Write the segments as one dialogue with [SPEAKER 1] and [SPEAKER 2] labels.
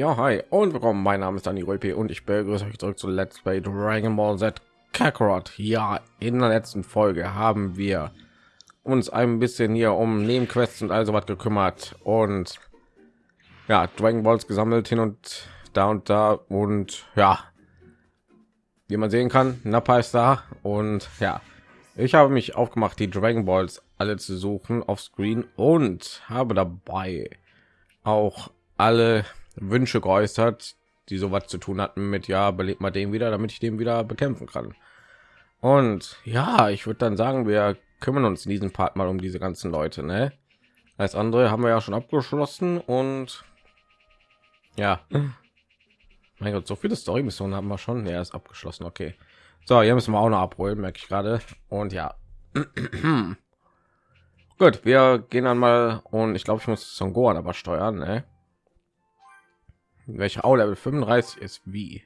[SPEAKER 1] Ja, hi und willkommen. Mein Name ist Dani Röpi und ich begrüße euch zurück zu Let's Play Dragon Ball Z Kakarot. Ja, in der letzten Folge haben wir uns ein bisschen hier um Nebenquests und also was gekümmert und ja, Dragon Balls gesammelt hin und da und da und ja, wie man sehen kann, Nappa ist da und ja, ich habe mich aufgemacht, die Dragon Balls alle zu suchen auf Screen und habe dabei auch alle Wünsche geäußert, die sowas zu tun hatten mit ja, belebt mal den wieder, damit ich den wieder bekämpfen kann. Und ja, ich würde dann sagen, wir kümmern uns in diesem Part mal um diese ganzen Leute, ne? Als andere haben wir ja schon abgeschlossen und ja, mein Gott, so viele Story-Missionen haben wir schon. Ja, ist abgeschlossen. Okay. So, hier müssen wir auch noch abholen, merke ich gerade. Und ja. Gut, wir gehen dann mal und ich glaube, ich muss Son Gohan aber steuern, ne? Welcher auch Level 35 ist wie?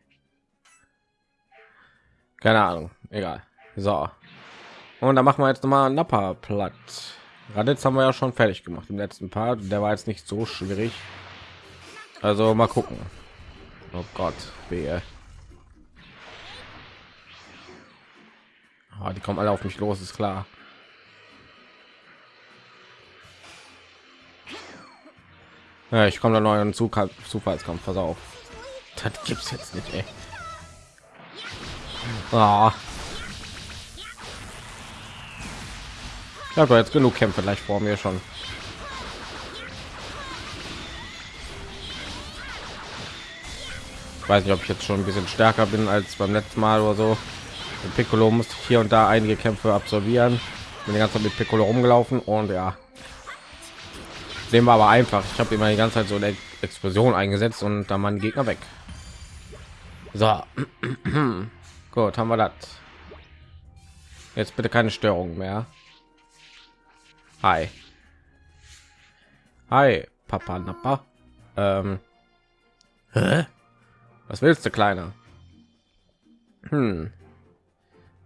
[SPEAKER 1] Keine Ahnung, egal. So. Und da machen wir jetzt noch mal Nappa platt. Raditz haben wir ja schon fertig gemacht im letzten Part. Der war jetzt nicht so schwierig. Also mal gucken. Oh Gott, wehe. Oh, die kommen alle auf mich los, ist klar. Ja, ich komme da neuen Zug Zufallskampf, pass auf. Das gibt's jetzt nicht, ey. Oh. Ich habe jetzt genug Kämpfe gleich vor mir schon. Ich weiß nicht, ob ich jetzt schon ein bisschen stärker bin als beim letzten Mal oder so. Mit Piccolo musste ich hier und da einige Kämpfe absolvieren. Bin die ganze Zeit mit Piccolo rumgelaufen und ja, dem war aber einfach. Ich habe immer die ganze Zeit so eine Explosion eingesetzt und dann mein Gegner weg. So, gut, haben wir das. Jetzt bitte keine Störung mehr. Hi. Hi, Papa Nappa. Ähm. Hä? Was willst du, kleiner? Hm.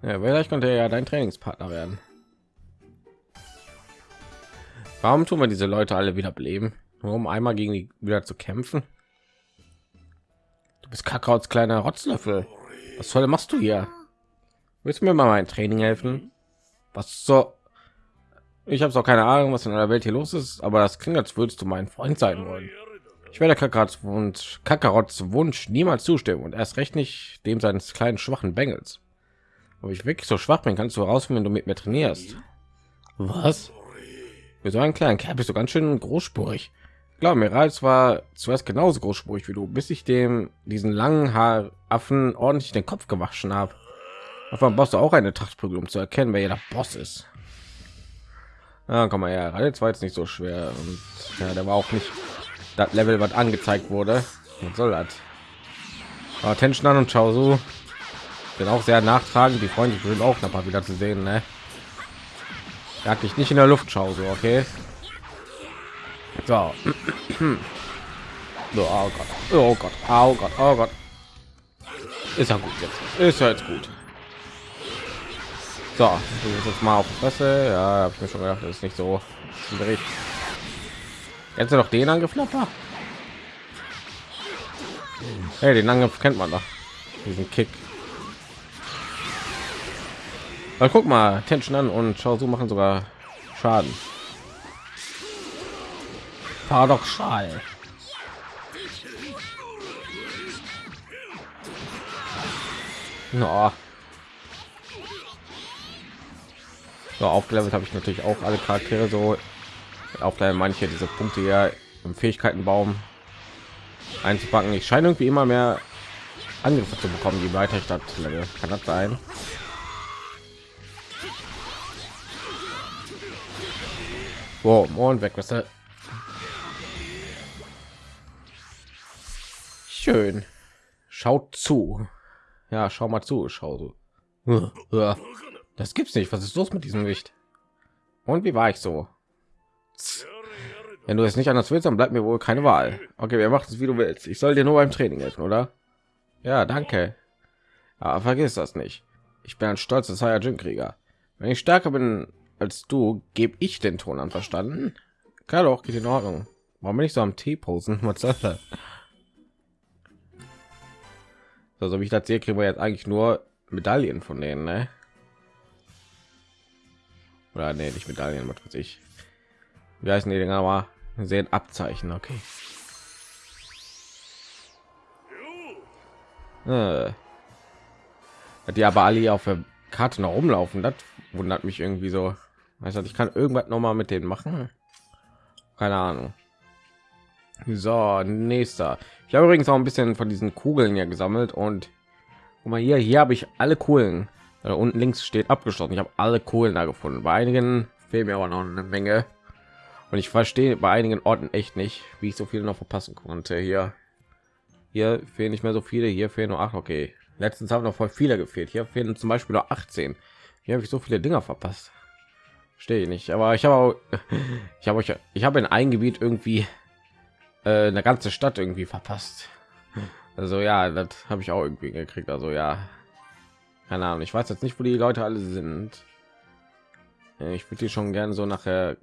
[SPEAKER 1] Ja, vielleicht könnte er ja dein Trainingspartner werden. Warum tun wir diese Leute alle wieder beleben? Nur um einmal gegen die wieder zu kämpfen? Du bist Kakaos kleiner Rotzlöffel. Was soll machst du hier? Willst du mir mal mein Training helfen? Was so? Ich habe auch keine Ahnung, was in der Welt hier los ist, aber das klingt, als würdest du mein Freund sein wollen. Ich werde Kakarots Wunsch, Kakarots Wunsch niemals zustimmen und erst recht nicht dem seines kleinen schwachen Bengels. Ob ich wirklich so schwach bin, kannst du herausfinden, wenn du mit mir trainierst. Was? Für so einen kleinen Kerl bist du ganz schön großspurig. Glaub mir, Rals war zuerst genauso großspurig wie du, bis ich dem diesen langen Haaraffen ordentlich den Kopf gewaschen habe. Davon brauchst du auch eine Trachtprügel, um zu erkennen, wer der Boss ist. Ja, komm mal her, Rals war jetzt nicht so schwer und ja, der war auch nicht das Level, was angezeigt wurde. Was soll das? Aber Tension an und Chao so sind auch sehr nachtragend. Die Freunde sind auch noch mal wieder zu sehen, ne? Hat dich nicht in der Luft schau so, okay? So. so oh Gott. Oh Gott. Oh Gott. Oh Gott. Ist ja gut jetzt. Ist ja jetzt gut. So, jetzt mal auf die Fresse. Ja, habe ich mir schon gedacht, das ist nicht so schwierig. Jetzt noch den angeflattert. Hey, den Angriff kennt man doch. Diesen Kick. Aber guck mal, Tension an und schau so machen sogar Schaden. Paradoxal. No. So, aufgelevelt habe ich natürlich auch alle Charaktere so auf manche diese Punkte ja im Fähigkeitenbaum einzupacken. Ich scheine irgendwie immer mehr Angriffe zu bekommen, je weiter ich das kann das sein. Wow, und weg, was Schön. Schaut zu. Ja, schau mal zu, schau so. Das gibt's nicht. Was ist los mit diesem Licht? Und wie war ich so? Wenn du es nicht anders willst, dann bleibt mir wohl keine Wahl. Okay, wir machen es wie du willst. Ich soll dir nur beim Training helfen, oder? Ja, danke. Aber vergiss das nicht. Ich bin ein stolzer Saiyajin-Krieger. Wenn ich stärker bin als du gebe ich den Ton an verstanden kann auch geht in Ordnung warum bin ich so am T posen Also wie ich das sehe, kriegen wir jetzt eigentlich nur Medaillen von denen, ne? Oder nee, nicht Medaillen, was weiß ich. Wie heißen die Dinger aber? Sehen Abzeichen, okay. Äh. Die aber alle auf der Karte noch rumlaufen, das wundert mich irgendwie so. Du, ich kann irgendwas noch mal mit denen machen. Keine Ahnung. So, nächster. Ich habe übrigens auch ein bisschen von diesen Kugeln hier gesammelt und guck mal hier, hier habe ich alle Kohlen. Da unten links steht abgeschlossen. Ich habe alle Kohlen da gefunden. Bei einigen fehlen mir aber noch eine Menge. Und ich verstehe bei einigen Orten echt nicht, wie ich so viele noch verpassen konnte. Hier, hier fehlen nicht mehr so viele. Hier fehlen nur acht. Okay, letztens haben noch voll viele gefehlt. Hier fehlen zum Beispiel noch 18. Hier habe ich so viele Dinger verpasst. Stehe ich nicht. Aber ich habe, ich habe euch, ich habe in ein Gebiet irgendwie äh, eine ganze Stadt irgendwie verpasst. Also ja, das habe ich auch irgendwie gekriegt. Also ja, keine Ahnung. Ich weiß jetzt nicht, wo die Leute alle sind. Ich würde die schon gerne so nachher,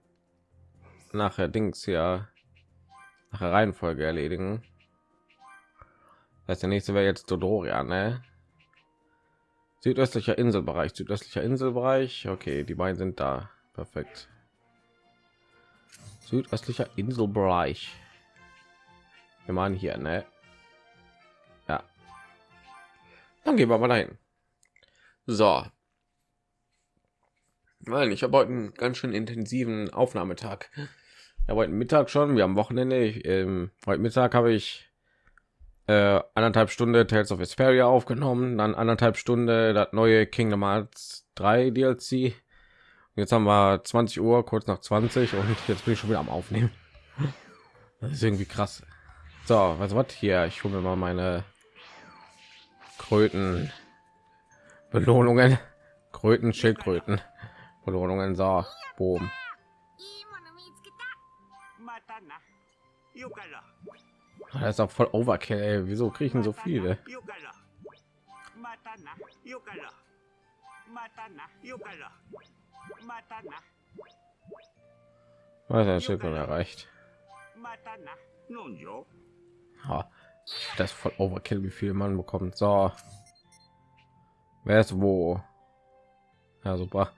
[SPEAKER 1] nachher Dings ja, nach der Reihenfolge erledigen. Das heißt, der nächste wäre jetzt Dodoria, ne? Südöstlicher Inselbereich, südöstlicher Inselbereich. Okay, die beiden sind da. Perfekt. Südöstlicher Inselbereich. Wir machen hier, ne? Ja. Dann gehen wir mal dahin. So. Nein, ich habe heute einen ganz schön intensiven Aufnahmetag. Ja, heute Mittag schon. Wir haben Wochenende. Ich, ähm, heute Mittag habe ich äh, anderthalb Stunde Tales of Vesperia aufgenommen, dann anderthalb Stunde das neue Kingdom Hearts 3 DLC. Jetzt haben wir 20 Uhr, kurz nach 20 und jetzt bin ich schon wieder am Aufnehmen. Das ist irgendwie krass. So, was wird hier? Ich hole mir mal meine Kröten Belohnungen, Kröten, Schildkröten, Belohnungen. So, boom. Das ist auch voll Overkill. Ey. Wieso kriegen so viele? Was ein Schild erreicht. Ja, das voll Overkill, wie viel man bekommt. So, wer ist wo? Ja, super.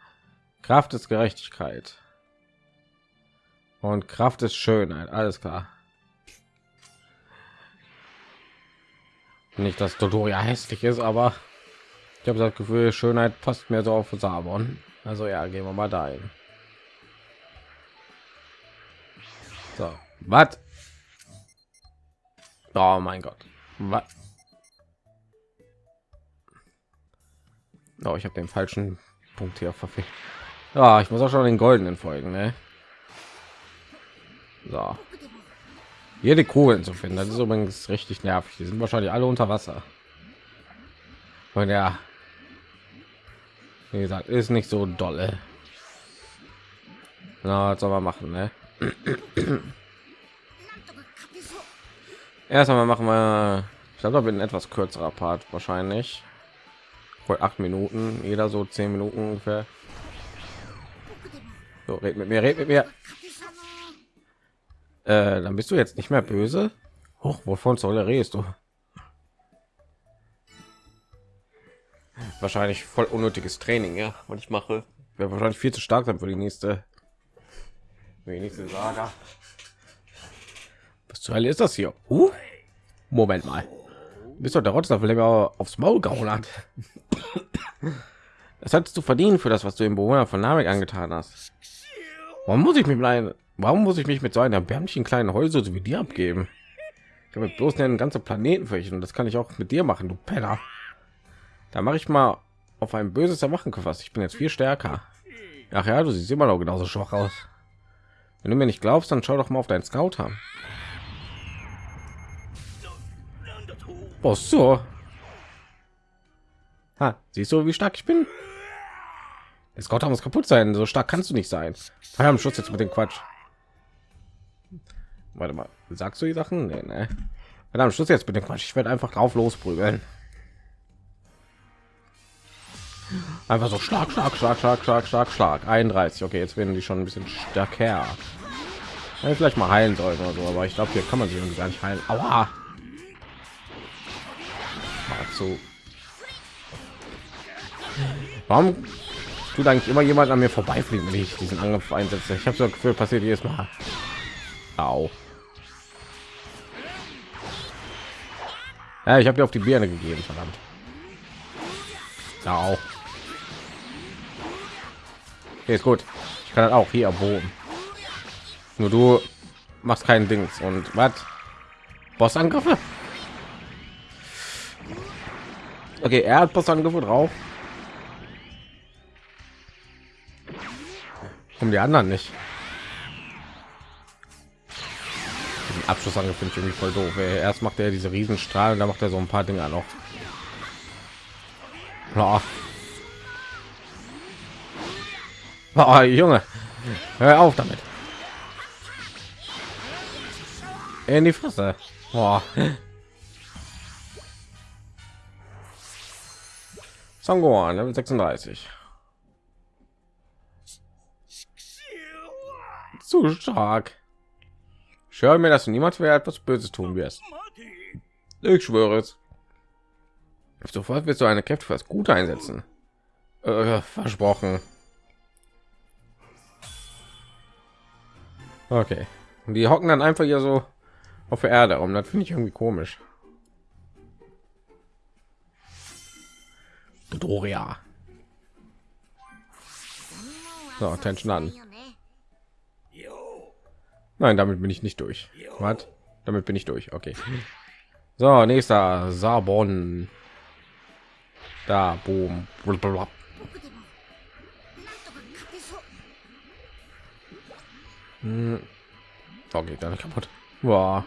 [SPEAKER 1] Kraft ist Gerechtigkeit und Kraft ist Schönheit. Alles klar. Nicht, dass Dodoria hässlich ist, aber ich habe das Gefühl, Schönheit passt mir so auf Sabon. Also ja, gehen wir mal dahin. So, was? Oh mein Gott. Was? Oh, ich habe den falschen Punkt hier verfehlt. Ja, ich muss auch schon den goldenen folgen, ne? So. Die Kugeln zu finden, das ist übrigens richtig nervig. Die sind wahrscheinlich alle unter Wasser. Und ja, wie gesagt, ist nicht so dolle. Na, was soll machen, ne? Erst einmal machen wir, ich glaube, ein etwas kürzerer Part wahrscheinlich. Wohl acht Minuten, jeder so zehn Minuten ungefähr. So, red mit mir, red mit mir. Äh, dann bist du jetzt nicht mehr böse. Hoch, wovon soll er redest du? Wahrscheinlich voll unnötiges Training, ja, was ich mache. Wäre wahrscheinlich viel zu stark dann für die nächste, für die nächste Saga. Was zur Hölle ist das hier? Uh? Moment mal. Bist doch der Rotzler, der aufs Maul gehauen hat. Das hattest du verdient für das, was du im Bewohner von Namek angetan hast. Warum muss ich mich mit warum muss ich mich mit so einer erbärmlichen kleinen Häuser so wie dir abgeben? Ich habe bloß einen ganzen Planeten fürchten und das kann ich auch mit dir machen, du Penner. Da mache ich mal auf ein böses Erwachen gefasst. Ich bin jetzt viel stärker. Ach ja, du siehst immer noch genauso schwach aus. Wenn du mir nicht glaubst, dann schau doch mal auf deinen Scout haben. Oh, so. Ha, siehst du, wie stark ich bin? Das Scout muss kaputt sein. So stark kannst du nicht sein. Feierabend Schutz jetzt mit dem Quatsch. Warte mal, sagst du die Sachen? Nee, nee. Verdammt, Schluss jetzt mit dem Quatsch. Ich werde einfach drauf losprügeln. Einfach so Schlag, Schlag, Schlag, Schlag, Schlag, Schlag, Schlag. 31. Okay, jetzt werden die schon ein bisschen stärker. Ja, vielleicht mal heilen sollen oder so, aber ich glaube, hier kann man sie irgendwie gar nicht heilen. Aua! zu. Warum tut eigentlich immer jemand an mir vorbeifliegen, wenn ich diesen Angriff einsetze? Ich habe so Gefühl, passiert jedes Mal. Au. Ja, ich habe dir auf die Birne gegeben, verdammt. Au. Okay, ist gut. Ich kann das auch hier erbogen. Nur du machst keinen Dings und was? Bossangriffe? Okay, er hat Bossangriffe drauf. Um die anderen nicht. Den Abschlussangriff finde ich irgendwie voll doof. Erst macht er diese Riesenstrahlen, da macht er so ein paar Dinge noch. Ja. Oh, Junge, hör auf damit. In die Fresse. Boah. Sangoan, Level 36. Zu stark. Ich höre mir, dass du niemals mehr etwas Böses tun wirst. Ich schwöre es. Sofort wirst du eine Kräfte für das Gute einsetzen. Äh, versprochen. Okay. Und die hocken dann einfach hier so auf der Erde um. Das finde ich irgendwie komisch. Doria. So, Attention an. Nein, damit bin ich nicht durch. Was? Damit bin ich durch. Okay. So, nächster Sabon. Da, boom. Hm. Oh, geht dann kaputt. Boah.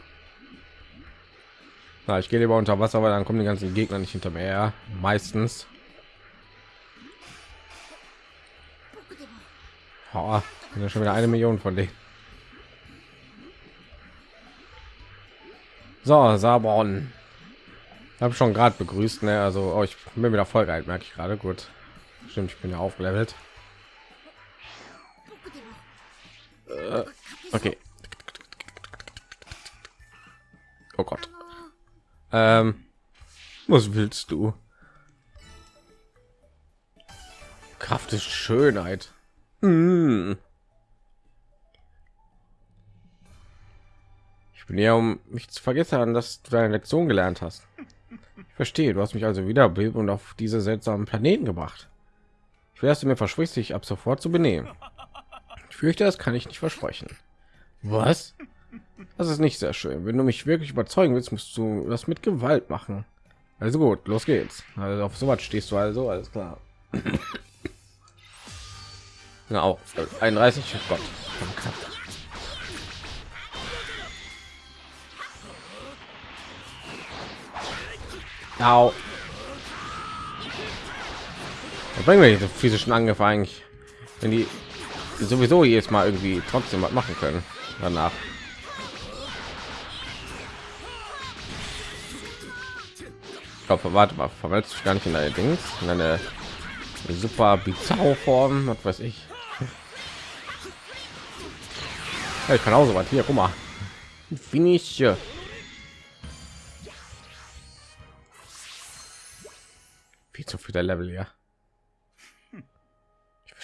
[SPEAKER 1] Na, ich gehe lieber unter Wasser, weil dann kommen die ganzen Gegner nicht hinter mir her. Meistens. Oh, ja schon wieder eine Million von denen. So, Sabon. Habe schon gerade begrüßt, ne? Also, oh, ich bin wieder voll geil, merke ich gerade. Gut, stimmt, ich bin ja aufgelevelt. Okay. Oh Gott. Ähm, was willst du? Kraft ist Schönheit. Mm. Ich bin ja um mich zu vergessen, dass du deine Lektion gelernt hast. Ich verstehe, du hast mich also wieder und auf diese seltsamen Planeten gebracht. Ich werde mir versprichst, dich ab sofort zu benehmen. Fürchte, das kann ich nicht versprechen. Was? Das ist nicht sehr schön. Wenn du mich wirklich überzeugen willst, musst du das mit Gewalt machen. Also gut, los geht's. Also auf sowas stehst du also, alles klar. Genau, 31, oh Gott. Au. Was bringen wir diese physischen Angriffe eigentlich, wenn die sowieso jetzt mal irgendwie trotzdem was machen können danach? Ich glaube, warte mal, verwälzt sich gar nicht in deine Dings, in eine super bizarre Form, was weiß ich. Ja, ich kann auch so was hier, guck mal. Finish. Viel zu viel der Level, ja.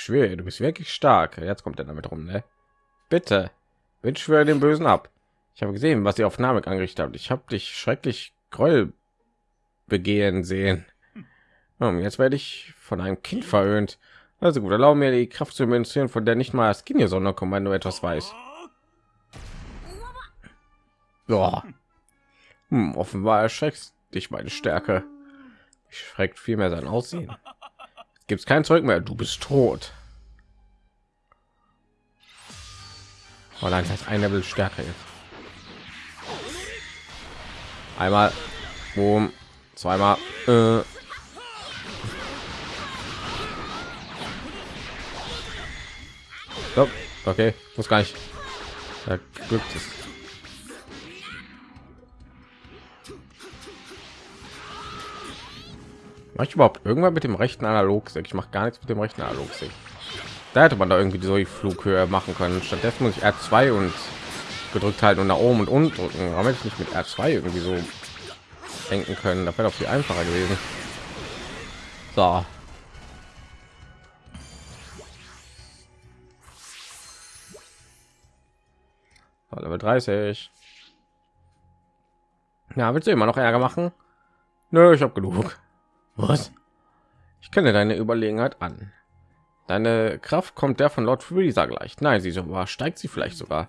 [SPEAKER 1] Schwöre, du bist wirklich stark. Jetzt kommt er damit rum, ne? Bitte, bitte schwöre den Bösen ab. Ich habe gesehen, was ihr auf Namek angerichtet habt. Ich habe dich schrecklich Gräuel begehen sehen. Und jetzt werde ich von einem Kind verhöhnt. Also gut, erlauben mir die Kraft zu demonstrieren, von der nicht mal das Skinny Sonderkommando etwas weiß. Ja. Hm, offenbar erschreckt dich meine Stärke. Ich schreckt vielmehr sein Aussehen. Gibt es kein Zeug mehr. Du bist tot. Oh nein, das ein Level stärker jetzt. Einmal, boom, zweimal. Äh. Okay, muss gar nicht. Ja, Glück ist. Mache ich überhaupt irgendwann mit dem rechten Analogstick? Ich mache gar nichts mit dem rechten Analogstick. Da hätte man da irgendwie so die Flughöhe machen können. Stattdessen muss ich R2 und gedrückt halten und nach oben und unten drücken. Warum hätte ich nicht mit R2 irgendwie so denken können. Da wäre doch viel einfacher gewesen. So. Level 30. Ja, willst du immer noch Ärger machen? Nö, ich habe genug. Was? Ich kenne deine Überlegenheit an. Deine Kraft kommt der von Lord Freezer gleich. Nein, sie so steigt sie vielleicht sogar.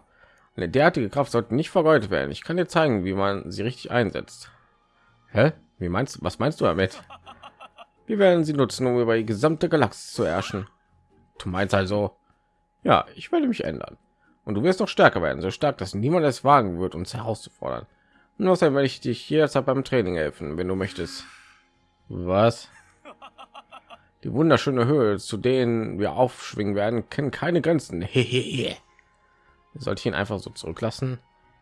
[SPEAKER 1] Eine derartige Kraft sollte nicht vergeudet werden. Ich kann dir zeigen, wie man sie richtig einsetzt. Hä? Wie meinst? Was meinst du damit? Wir werden sie nutzen, um über die gesamte Galaxie zu herrschen. Du meinst also? Ja, ich werde mich ändern. Und du wirst noch stärker werden, so stark, dass niemand es wagen wird, uns herauszufordern. Nur außerdem werde ich dich jederzeit beim Training helfen, wenn du möchtest. Was? Die wunderschöne Höhe, zu denen wir aufschwingen werden, kennen keine Grenzen. sollte ich ihn einfach so zurücklassen?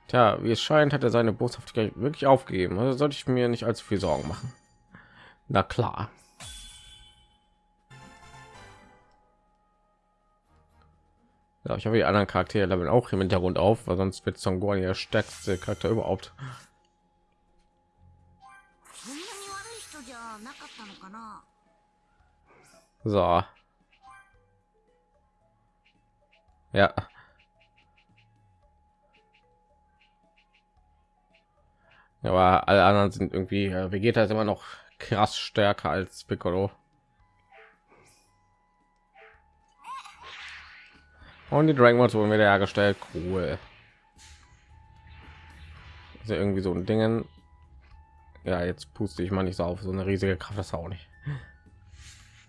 [SPEAKER 1] Tja, wie es scheint, hat er seine Boshaftigkeit wirklich aufgegeben. Also sollte ich mir nicht allzu viel Sorgen machen. Na klar. Ja, ich habe die anderen Charaktere leveln auch im Hintergrund auf, weil sonst wird Son Gohan der stärkste Charakter überhaupt. So. Ja. Aber alle anderen sind irgendwie, Vegeta ist immer noch krass stärker als Piccolo. Und die Dragon Balls wurden wieder hergestellt. Cool. Also irgendwie so ein Dingen. Ja, jetzt puste ich mal nicht so auf. So eine riesige Kraft das auch nicht.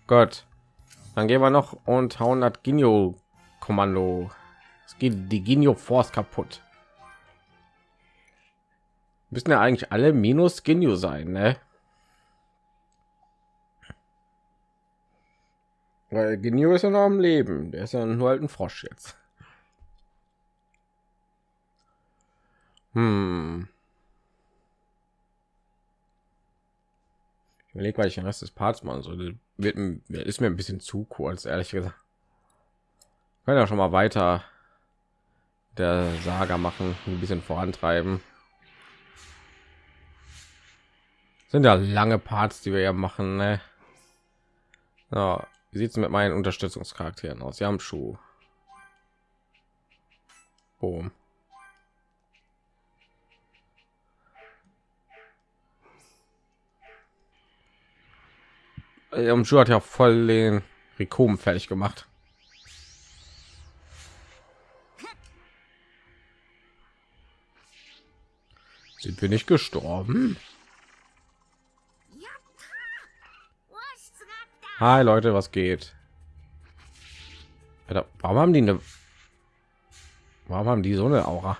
[SPEAKER 1] Gott. Dann gehen wir noch und hauen das Ginyo Kommando. Es geht die Ginyo Force kaputt. Müssen ja eigentlich alle minus Ginyo sein, ne? Weil Ginyu ist ja noch am Leben. Der ist ja nur halt ein Frosch jetzt. Hm. Ich überlege, weil ich den Rest des Parts mal so wird ist mir ein bisschen zu kurz, ehrlich gesagt. Können ja schon mal weiter der Saga machen, ein bisschen vorantreiben. Sind ja lange Parts, die wir ja machen. Ne? Ja, wie sieht es mit meinen Unterstützungscharakteren aus? Yamshu. Boom. Yamshu hat ja voll den Rikom fertig gemacht. Sind wir nicht gestorben? Hi Leute, was geht? Warum haben die eine? Warum haben die so eine Aura?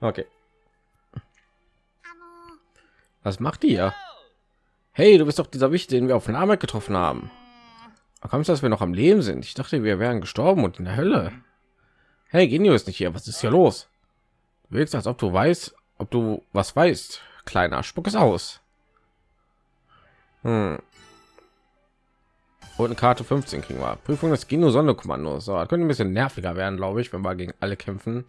[SPEAKER 1] Okay. Was macht ja? Hey, du bist doch dieser Wicht, den wir auf Name getroffen haben. Kommst dass wir noch am Leben sind? Ich dachte, wir wären gestorben und in der Hölle. Hey, Genio ist nicht hier. Was ist hier los? Du willst, als ob du weißt, ob du was weißt kleiner spuck es aus hm. und eine karte 15 kriegen wir prüfung des gino sonderkommandos so könnte ein bisschen nerviger werden glaube ich wenn wir gegen alle kämpfen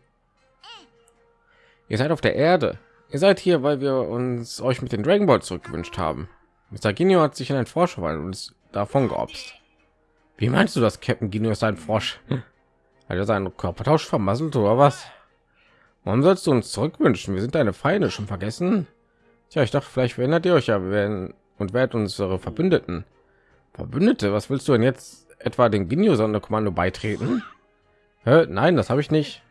[SPEAKER 1] ihr seid auf der erde ihr seid hier weil wir uns euch mit den dragon ball zurückgewünscht haben mr Gino hat sich in ein frosch verwandelt und davon geopst wie meinst du das captain Gino ist ein frosch hat er seinen körpertausch vermasselt oder was warum sollst du uns zurückwünschen wir sind deine feinde schon vergessen Tja, ich dachte, vielleicht verändert ihr euch ja werden und werdet unsere Verbündeten. Verbündete, was willst du denn jetzt etwa den Ginyu Sonderkommando beitreten? Hä? Nein, das habe ich nicht.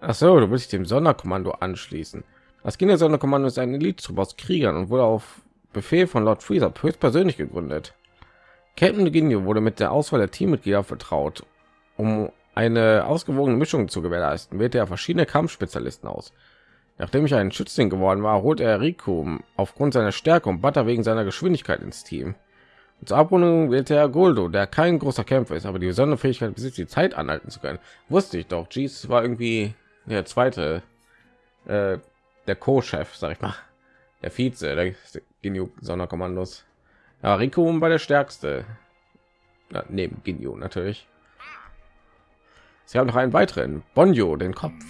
[SPEAKER 1] Ach so, du willst dem Sonderkommando anschließen. Das Ginyu Sonderkommando ist ein Elite aus Kriegern und wurde auf Befehl von Lord Freezer höchstpersönlich gegründet. Captain Ginyu wurde mit der Auswahl der Teammitglieder vertraut, um eine ausgewogene Mischung zu gewährleisten. Wählte er verschiedene Kampfspezialisten aus. Nachdem ich ein Schützling geworden war, holte er Rico aufgrund seiner Stärke und Butter wegen seiner Geschwindigkeit ins Team. Und zur Abrundung wählte er Goldo, der kein großer Kämpfer ist, aber die besondere Fähigkeit besitzt, die Zeit anhalten zu können. Wusste ich doch. Jeez war irgendwie der zweite, äh, der Co-Chef, sag ich mal, der Vize, der Ginyu Sonderkommandos. Ja, Rico war der stärkste. Ja, neben Ginyu natürlich. Sie haben noch einen weiteren, Bonjo, den Kopf.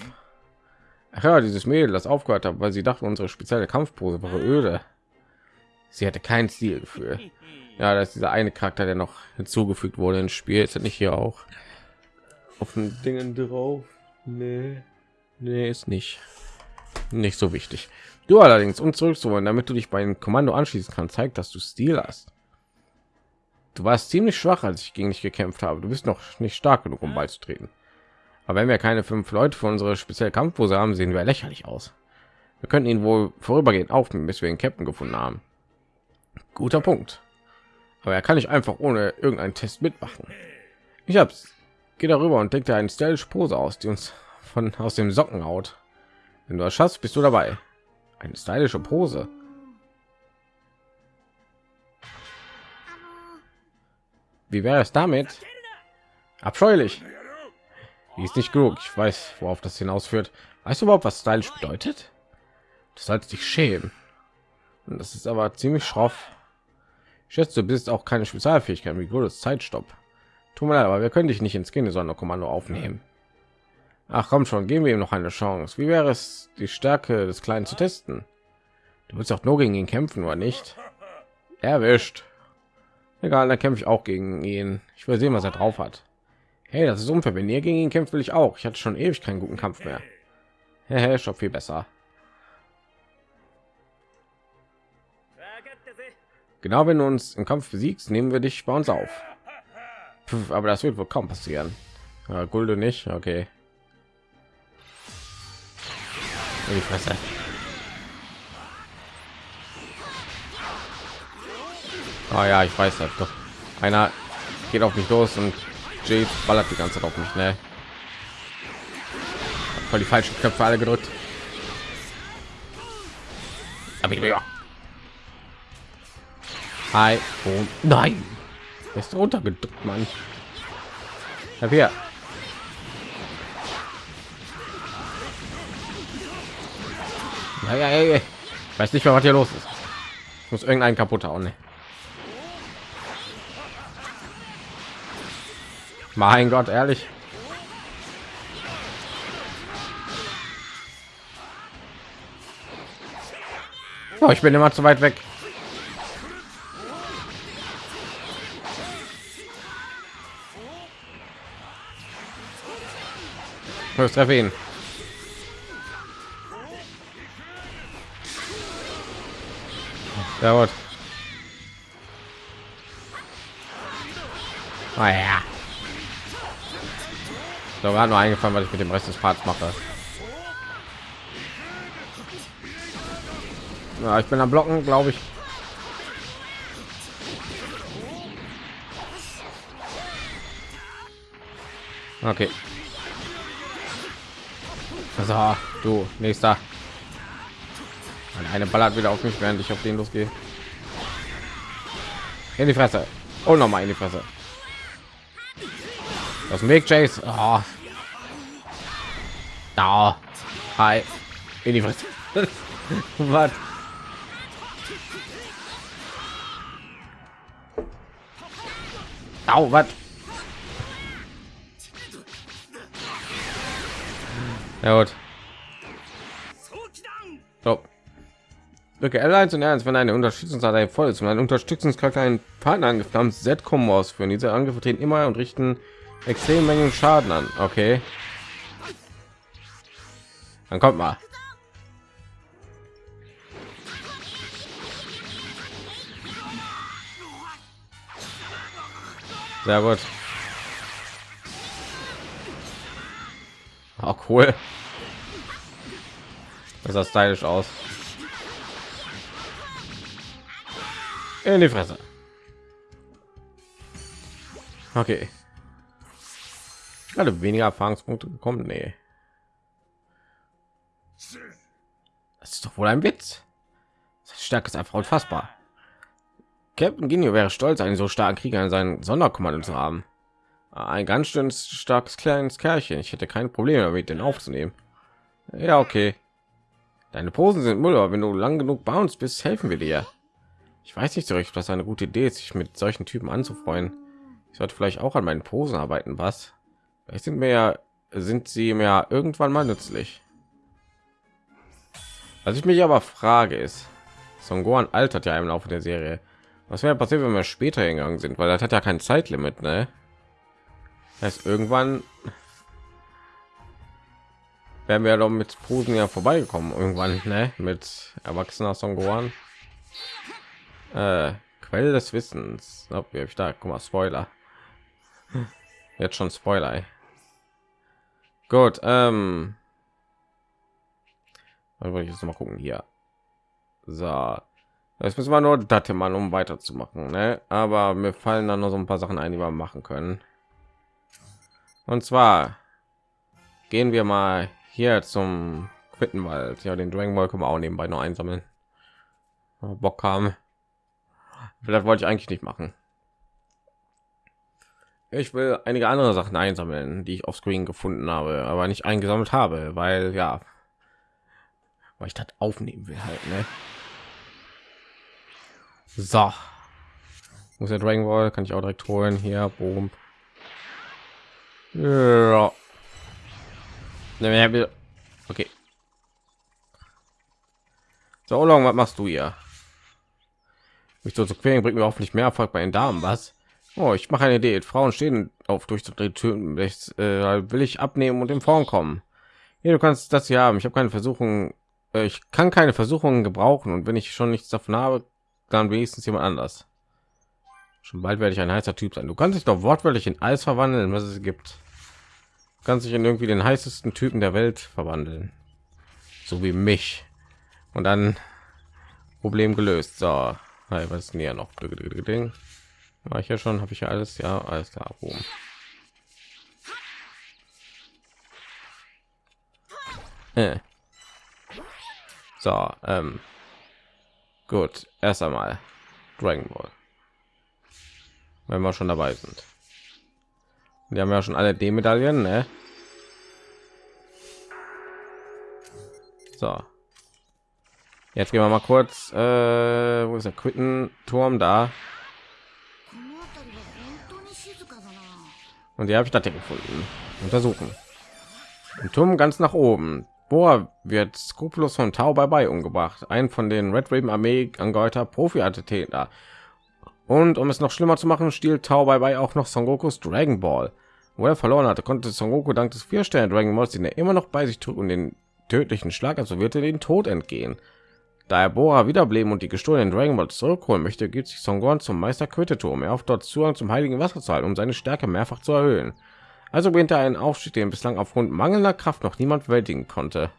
[SPEAKER 1] Ach ja, dieses Mädel, das aufgehört hat, weil sie dachte, unsere spezielle Kampfpose wäre öde. Sie hatte kein Stilgefühl. Ja, das ist dieser eine Charakter, der noch hinzugefügt wurde ins Spiel. Ist nicht hier auch auf den Dingen drauf? Nee. Nee, ist nicht. Nicht so wichtig. Du allerdings, um zurückzuholen, damit du dich bei dem Kommando anschließen kannst, zeigt, dass du Stil hast. Du warst ziemlich schwach, als ich gegen dich gekämpft habe. Du bist noch nicht stark genug, um beizutreten. Aber wenn wir keine fünf Leute für unsere spezielle Kampfpose haben, sehen wir lächerlich aus. Wir könnten ihn wohl vorübergehend aufnehmen, bis wir den Captain gefunden haben. Guter Punkt. Aber er kann nicht einfach ohne irgendeinen Test mitmachen. Ich hab's. Geh darüber und denk dir eine stylische Pose aus, die uns von aus dem Socken haut. Wenn du das schaffst, bist du dabei. Eine stylische Pose. Wie wäre es damit? Abscheulich. Die ist nicht genug. Ich weiß, worauf das hinausführt. Weißt du überhaupt, was stylisch bedeutet? Du sollst dich schämen. Und das ist aber ziemlich schroff. Ich schätze, du bist auch keine Spezialfähigkeit wie gutes Zeitstopp. Tut mir leid, aber wir können dich nicht ins Kindersonderkommando aufnehmen. Ach komm schon, geben wir ihm noch eine Chance. Wie wäre es, die Stärke des Kleinen zu testen? Du willst auch nur gegen ihn kämpfen, oder nicht? Erwischt. Egal, dann kämpfe ich auch gegen ihn. Ich will sehen, was er drauf hat. Hey, das ist unfair. Wenn ihr gegen ihn kämpft, will ich auch. Ich hatte schon ewig keinen guten Kampf mehr. Hey, schon viel besser. Genau, wenn du uns im Kampf besiegst, nehmen wir dich bei uns auf. Puh, aber das wird wohl kaum passieren. Ja, Gulde nicht, okay. In die Fresse. Oh ja, ich weiß das doch. Einer geht auf mich los und Jade ballert die ganze Zeit auf mich, ne? Voll die falschen Köpfe alle gedrückt. Hi. Oh, nein. Ist runtergedrückt, Mann. Hab hier. Ja, ja, ja. Weiß nicht mehr, was hier los ist. Ich muss irgendeinen kaputt hauen. Ne? Mein Gott, ehrlich. Oh, ich bin immer zu weit weg. Treffe ihn. Ja, gut. Oh, ja. So, gerade nur eingefallen, was ich mit dem Rest des Parts mache. Ja, ich bin am Blocken, glaube ich. Okay. So, du, nächster. Eine ballert wieder auf mich, während ich auf den losgehe. In die Fresse. Und noch mal in die Fresse. Das Weg, Chase. Oh. Da. Hi. In die Fresse. Was? Au, was? Ja gut. Drücke L1 und R1, wenn eine Unterstützungsdatei voll ist und ein Unterstützungscharakter einen Partner haben, Z-Kombo ausführen. Diese Angriffe treten immer und richten extrem Mengen Schaden an. Okay. Dann kommt mal. Sehr gut. Auch cool. Das sah stylisch aus. In die Fresse. Okay. Alle weniger Erfahrungspunkte bekommen. Nee. Das ist doch wohl ein Witz. Stärke ist einfach unfassbar. Captain Ginio wäre stolz, einen so starken Krieger in seinen Sonderkommando zu haben. Ein ganz schön starkes kleines Kerlchen. Ich hätte kein Problem damit, den aufzunehmen. Ja, okay. Deine Posen sind Müll, aber wenn du lang genug bei uns bist, helfen wir dir. Ich weiß nicht so recht, was eine gute Idee ist, sich mit solchen Typen anzufreuen. Ich sollte vielleicht auch an meinen Posen arbeiten, was? Vielleicht sind mir ja, sind sie mir irgendwann mal nützlich. Was ich mich aber frage ist, Son Gohan altert ja im Laufe der Serie. Was wäre passiert, wenn wir später gegangen sind? Weil das hat ja kein Zeitlimit, ne? Heißt, irgendwann werden wir doch mit Frozen ja vorbeigekommen. Irgendwann, ne? Mit erwachsener Son Gohan. Äh, Quelle des Wissens. Oh, wie ich da? Guck mal, Spoiler. Jetzt schon Spoiler. Gut, ähm, dann wollte ich jetzt mal gucken hier. So, jetzt müssen wir nur Datte mal um weiterzumachen, ne? Aber mir fallen dann noch so ein paar Sachen ein, die wir machen können. Und zwar gehen wir mal hier zum Quittenwald. Ja, den Dragon Ball können wir auch nebenbei noch einsammeln. Bock haben. Vielleicht wollte ich eigentlich nicht machen. Ich will einige andere Sachen einsammeln, die ich auf Screen gefunden habe, aber nicht eingesammelt habe, weil ja, weil ich das aufnehmen will halt, ne? So, muss der Dragon Ball kann ich auch direkt holen hier, boom. Ja. Okay. So, long, was machst du hier? Mich so zu quälen bringt mir hoffentlich mehr Erfolg bei den Damen, was? Oh, ich mache eine Idee. Frauen stehen auf durchzudrehen Töten. Äh, will ich abnehmen und in Form kommen. Hier, du kannst das hier haben. Ich habe keine Versuchung. Äh, ich kann keine Versuchungen gebrauchen. Und wenn ich schon nichts davon habe, dann wenigstens jemand anders. Schon bald werde ich ein heißer Typ sein. Du kannst dich doch wortwörtlich in alles verwandeln, was es gibt. Du kannst dich in irgendwie den heißesten Typen der Welt verwandeln. So wie mich. Und dann Problem gelöst. So, was ist denn hier noch? War ich ja schon, habe ich ja alles, ja, alles klar. Oben. Äh. So, ähm, gut, erst einmal Dragon Ball. Wenn wir schon dabei sind. Wir haben ja schon alle D-Medaillen, ne? So. Jetzt gehen wir mal kurz, äh, wo ist der Quittenturm da? Und die habe ich da gefunden. Untersuchen. Im Turm ganz nach oben. Boah, wird skrupellos von Tau bei bei umgebracht. Ein von den Red Raven Armee angehörter Profi-Athleten. Und um es noch schlimmer zu machen, stiehlt Tau bei bei auch noch Son Gokus Dragon Ball. Wo er verloren hatte, konnte Son Goku dank des vier Sterne Dragon Balls, den er immer noch bei sich trug und den tödlichen Schlag, also wird er den Tod entgehen. Da er Bora wiederbleiben und die gestohlenen Dragon Balls zurückholen möchte, gibt sich Son Gohan zum Meister Quitteturm. Er hofft dort Zugang zum heiligen Wasser halten, um seine Stärke mehrfach zu erhöhen. Also beginnt er einen Aufstieg, den bislang aufgrund mangelnder Kraft noch niemand bewältigen konnte.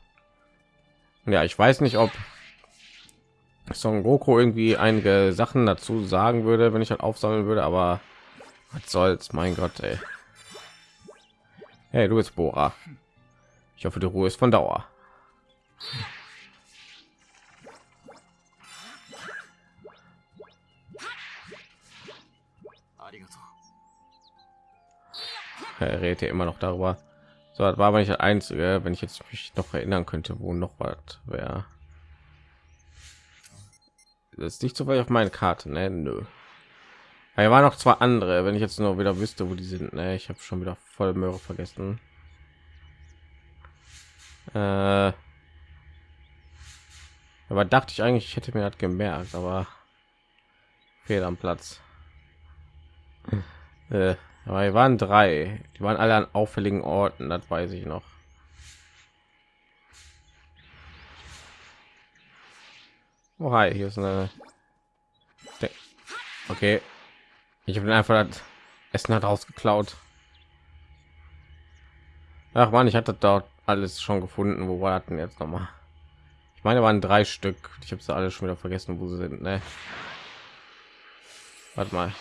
[SPEAKER 1] Ja, ich weiß nicht, ob Son Goku irgendwie einige Sachen dazu sagen würde, wenn ich halt aufsammeln würde, aber was soll's, mein Gott, ey. Hey, du bist Bora. Ich hoffe, die Ruhe ist von Dauer. Er redet ja immer noch darüber. So das war aber nicht der einzige wenn ich jetzt mich noch erinnern könnte wo noch was wäre. Das ist nicht so weit auf meine karte ne? Nö. Er war noch zwei andere wenn ich jetzt nur wieder wüsste wo die sind ne? ich habe schon wieder voll Möhre vergessen. Äh, aber dachte ich eigentlich ich hätte mir das gemerkt aber fehlt am platz. Äh, aber wir waren drei. Die waren alle an auffälligen orten das weiß ich noch. Oh, hi, hier ist eine okay. Ich habe einfach das essen hat rausgeklaut. Ach man ich hatte dort alles schon gefunden. Wo war denn jetzt noch mal ich meine waren drei stück. Ich habe sie alle schon wieder vergessen wo sie sind ne? warte mal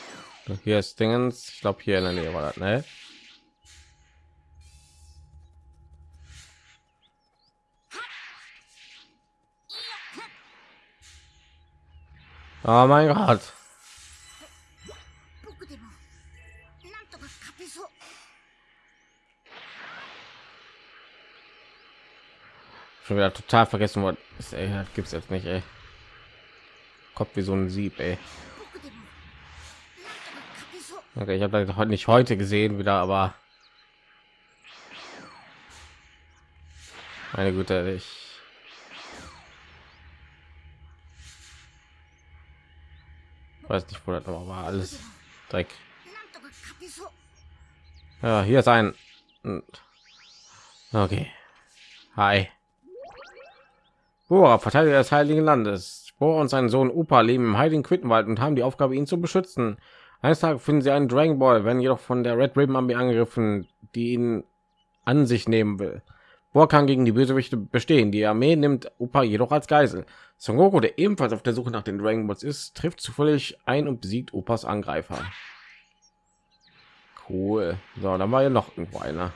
[SPEAKER 1] hier ist Dingens. Ich glaube hier in der Nähe war das, ne? Oh mein Gott. Schon wieder total vergessen worden. Gibt es jetzt nicht, ey. Kopf wie so ein Sieb, ey. Okay, ich habe das heute nicht heute gesehen wieder, aber meine Güte, ich weiß nicht, wo das noch war. Alles Dreck. Ja, hier ist ein. Okay. Hi. Boah, Verteidiger des Heiligen Landes. Bohr und sein Sohn opa leben im Heiligen Quittenwald und haben die Aufgabe, ihn zu beschützen. Eines Tages finden sie einen Dragon Ball, werden jedoch von der Red Ribbon Army angegriffen, die ihn an sich nehmen will. Boah kann gegen die Bösewichte bestehen. Die Armee nimmt Upa jedoch als Geisel. Son Goku, der ebenfalls auf der Suche nach den Dragon Balls ist, trifft zufällig ein und besiegt Upas Angreifer. Cool. So, dann war ja noch irgendwo einer.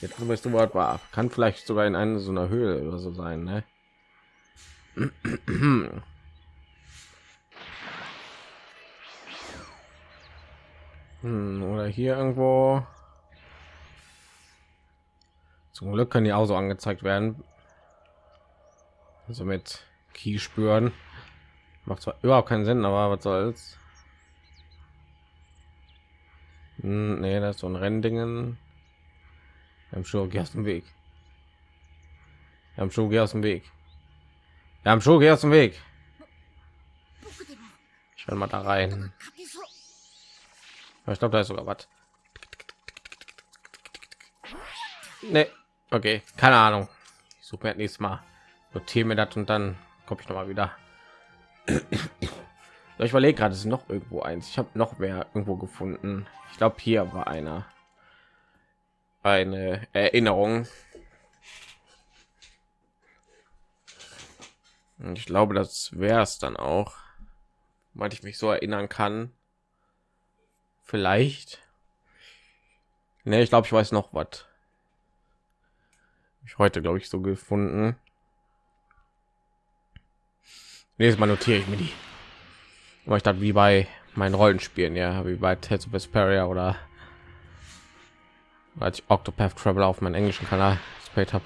[SPEAKER 1] Jetzt bist du weit war. Kann vielleicht sogar in einer so einer Höhle oder so sein, ne? Hm, oder hier irgendwo. Zum Glück können die auch so angezeigt werden. Also mit Key spüren. Macht zwar überhaupt keinen Sinn, aber was soll's. Hm, nee, das ist so ein Renndingen. Wir haben schon aus dem Weg. Wir haben schon aus dem Weg. Wir haben schon aus dem Weg. Ich will mal da rein. Ich glaube, da ist sogar was. Nee. Okay, keine Ahnung. Ich suche mir nächstes Mal. Notiere mir das und dann komme ich noch mal wieder. ich überlege gerade, es ist noch irgendwo eins. Ich habe noch mehr irgendwo gefunden. Ich glaube, hier war einer eine Erinnerung. Ich glaube, das wäre es dann auch, weil ich mich so erinnern kann. Vielleicht. Ne, ich glaube, ich weiß noch was. Ich heute, glaube ich, so gefunden. Nächstes Mal notiere ich mir die. Aber ich dachte, wie bei meinen Rollenspielen, ja, wie bei Tales of Vesperia oder als ich Octopath Traveler auf meinem englischen Kanal gespielt habe.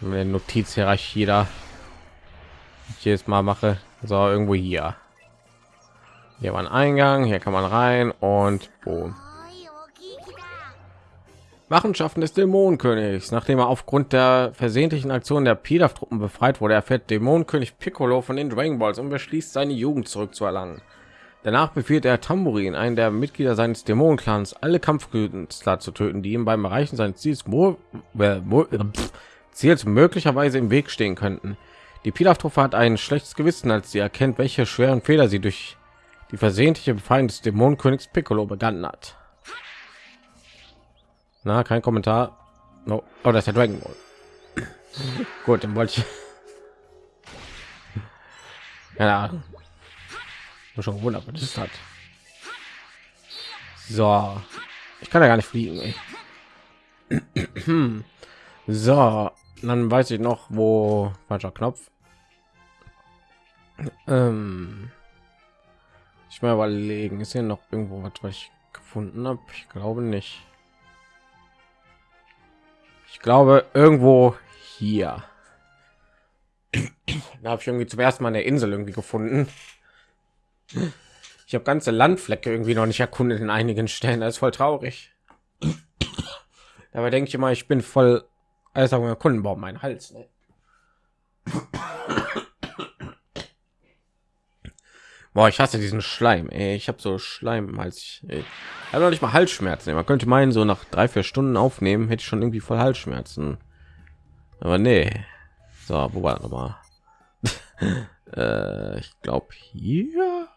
[SPEAKER 1] Notizhierarchie da jedes Mal mache, so irgendwo hier. Hier war ein Eingang, hier kann man rein und boom. Machenschaften des Dämonenkönigs. Nachdem er aufgrund der versehentlichen Aktion der Pilaf-Truppen befreit wurde, erfährt Dämonenkönig Piccolo von den Dragon Balls und beschließt, seine Jugend zurückzuerlangen. Danach befiehlt er Tambourin, einen der Mitglieder seines Dämonenclans, alle Kampfkünstler zu töten, die ihm beim Erreichen seines Ziels, Ziels möglicherweise im Weg stehen könnten. Die Pilaf-Truppe hat ein schlechtes Gewissen, als sie erkennt, welche schweren Fehler sie durch die versehentliche Befreiung des Dämonenkönigs Piccolo begangen hat. Na, kein Kommentar. No. Oh, das ist der Dragon Ball. Gut, dann wollte ich. Ja, schon wunderbar das hat so ich kann ja gar nicht fliegen so dann weiß ich noch wo falscher knopf ähm, ich mal überlegen ist hier noch irgendwo was was ich gefunden habe ich glaube nicht ich glaube irgendwo hier da habe ich irgendwie zum ersten mal eine insel irgendwie gefunden ich habe ganze Landflecke irgendwie noch nicht erkundet in einigen Stellen. Das ist voll traurig. Dabei denke ich immer, ich bin voll alles sagen wir Kundenbaum mein Hals. Ne? Boah, ich hasse diesen Schleim. Ey. Ich habe so Schleim als ich, ich habe noch nicht mal Halsschmerzen. Man könnte meinen, so nach drei vier Stunden aufnehmen hätte ich schon irgendwie voll Halsschmerzen. Aber nee. So, wo war noch mal? äh, ich glaube hier.